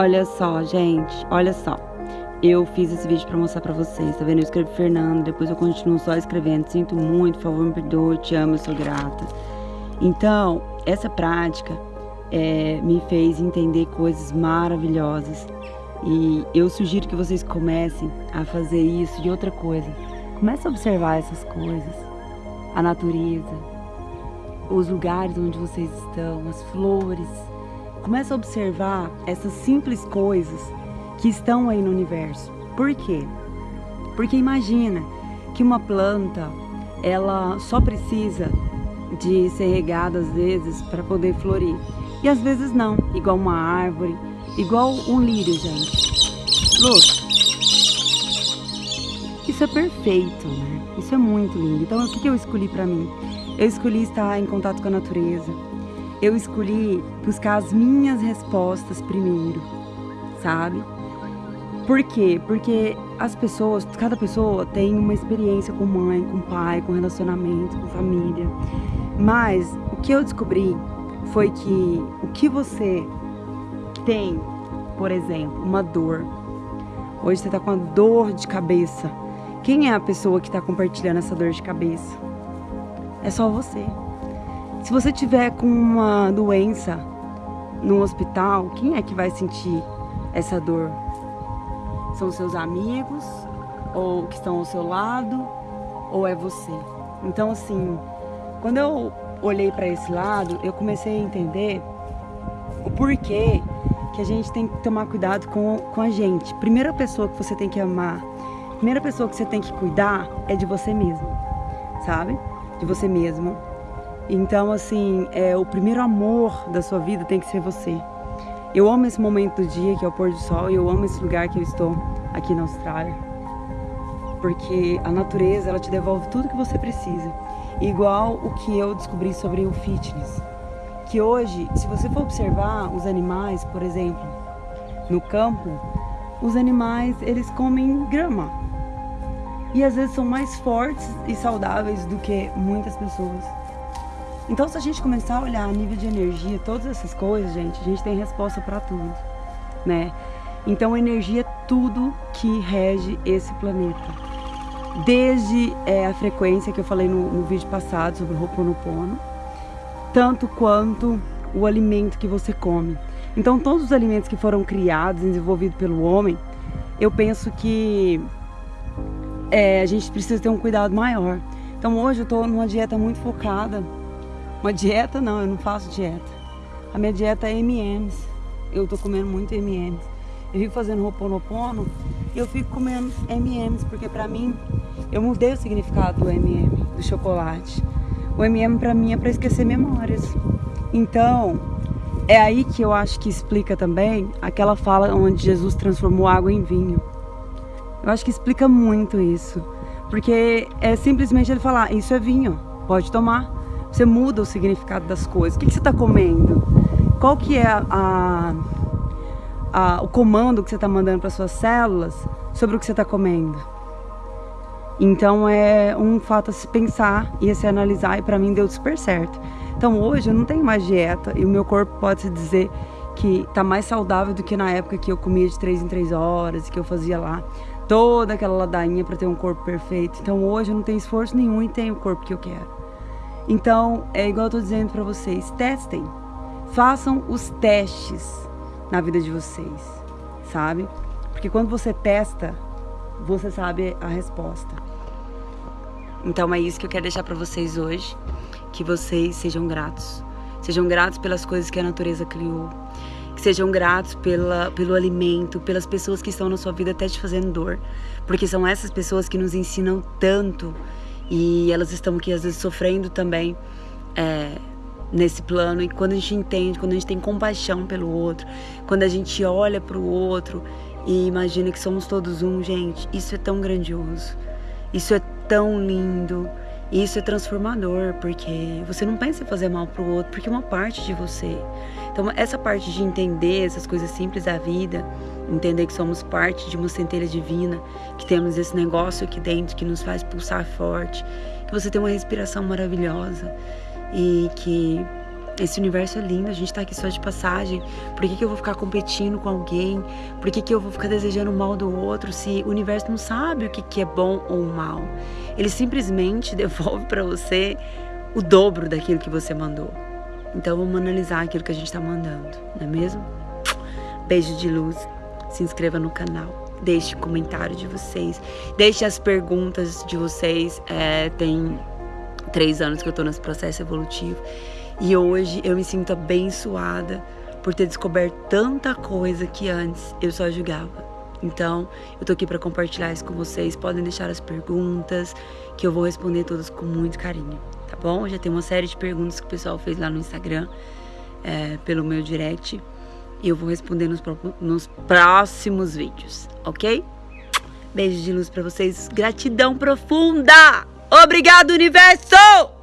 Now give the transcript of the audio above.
Olha só, gente, olha só. Eu fiz esse vídeo pra mostrar pra vocês, tá vendo? Eu escrevi Fernando, depois eu continuo só escrevendo. Sinto muito, por favor, me perdoe, te amo, eu sou grata. Então, essa prática é, me fez entender coisas maravilhosas. E eu sugiro que vocês comecem a fazer isso de outra coisa. Comece a observar essas coisas. A natureza, os lugares onde vocês estão, as flores, Começa a observar essas simples coisas que estão aí no universo. Por quê? Porque imagina que uma planta, ela só precisa de ser regada às vezes para poder florir. E às vezes não, igual uma árvore, igual um lírio, gente. Luz. Isso é perfeito, né? Isso é muito lindo. Então, o que eu escolhi para mim? Eu escolhi estar em contato com a natureza, eu escolhi buscar as minhas respostas primeiro, sabe? Por quê? Porque as pessoas, cada pessoa tem uma experiência com mãe, com pai, com relacionamento, com família. Mas o que eu descobri foi que o que você tem, por exemplo, uma dor. Hoje você está com uma dor de cabeça. Quem é a pessoa que está compartilhando essa dor de cabeça? É só você. Se você tiver com uma doença no hospital, quem é que vai sentir essa dor? São seus amigos ou que estão ao seu lado ou é você? Então assim, quando eu olhei para esse lado, eu comecei a entender o porquê que a gente tem que tomar cuidado com, com a gente. Primeira pessoa que você tem que amar, primeira pessoa que você tem que cuidar é de você mesmo, sabe? De você mesmo. Então, assim, é, o primeiro amor da sua vida tem que ser você. Eu amo esse momento do dia, que é o pôr do sol, e eu amo esse lugar que eu estou aqui na Austrália. Porque a natureza, ela te devolve tudo que você precisa. Igual o que eu descobri sobre o fitness. Que hoje, se você for observar os animais, por exemplo, no campo, os animais, eles comem grama. E às vezes são mais fortes e saudáveis do que muitas pessoas. Então, se a gente começar a olhar a nível de energia, todas essas coisas, gente, a gente tem resposta para tudo, né? Então, energia é tudo que rege esse planeta. Desde é, a frequência que eu falei no, no vídeo passado sobre o Ho'oponopono, tanto quanto o alimento que você come. Então, todos os alimentos que foram criados, desenvolvidos pelo homem, eu penso que é, a gente precisa ter um cuidado maior. Então, hoje eu estou numa dieta muito focada uma dieta não, eu não faço dieta. A minha dieta é M&M's. Eu tô comendo muito M&M's. Eu fico fazendo Ho'oponopono e eu fico comendo M&M's porque pra mim eu mudei o significado do M&M, do chocolate. O M&M pra mim é pra esquecer memórias. Então, é aí que eu acho que explica também aquela fala onde Jesus transformou água em vinho. Eu acho que explica muito isso. Porque é simplesmente ele falar, isso é vinho, pode tomar. Você muda o significado das coisas. O que, que você está comendo? Qual que é a, a, o comando que você está mandando para suas células sobre o que você está comendo? Então é um fato a se pensar e a se analisar e para mim deu super certo. Então hoje eu não tenho mais dieta e o meu corpo pode se dizer que está mais saudável do que na época que eu comia de 3 em 3 horas e que eu fazia lá toda aquela ladainha para ter um corpo perfeito. Então hoje eu não tenho esforço nenhum e tenho o corpo que eu quero. Então, é igual eu tô dizendo para vocês, testem. Façam os testes na vida de vocês, sabe? Porque quando você testa, você sabe a resposta. Então é isso que eu quero deixar para vocês hoje, que vocês sejam gratos. Sejam gratos pelas coisas que a natureza criou. Que sejam gratos pela, pelo alimento, pelas pessoas que estão na sua vida até te fazendo dor. Porque são essas pessoas que nos ensinam tanto e elas estão aqui às vezes sofrendo também é, nesse plano. E quando a gente entende, quando a gente tem compaixão pelo outro, quando a gente olha para o outro e imagina que somos todos um, gente, isso é tão grandioso, isso é tão lindo. Isso é transformador, porque você não pensa em fazer mal pro outro, porque é uma parte de você. Então, essa parte de entender essas coisas simples da vida, entender que somos parte de uma centelha divina, que temos esse negócio aqui dentro que nos faz pulsar forte, que você tem uma respiração maravilhosa e que Esse universo é lindo, a gente tá aqui só de passagem. Por que, que eu vou ficar competindo com alguém? Por que, que eu vou ficar desejando o mal do outro se o universo não sabe o que, que é bom ou mal? Ele simplesmente devolve para você o dobro daquilo que você mandou. Então vamos analisar aquilo que a gente está mandando, não é mesmo? Beijo de luz, se inscreva no canal, deixe comentário de vocês, deixe as perguntas de vocês. É, tem três anos que eu estou nesse processo evolutivo e hoje eu me sinto abençoada por ter descoberto tanta coisa que antes eu só julgava. Então, eu tô aqui para compartilhar isso com vocês. Podem deixar as perguntas, que eu vou responder todas com muito carinho, tá bom? Já tem uma série de perguntas que o pessoal fez lá no Instagram, é, pelo meu direct, e eu vou responder nos, nos próximos vídeos, ok? Beijo de luz para vocês, gratidão profunda! Obrigado, universo!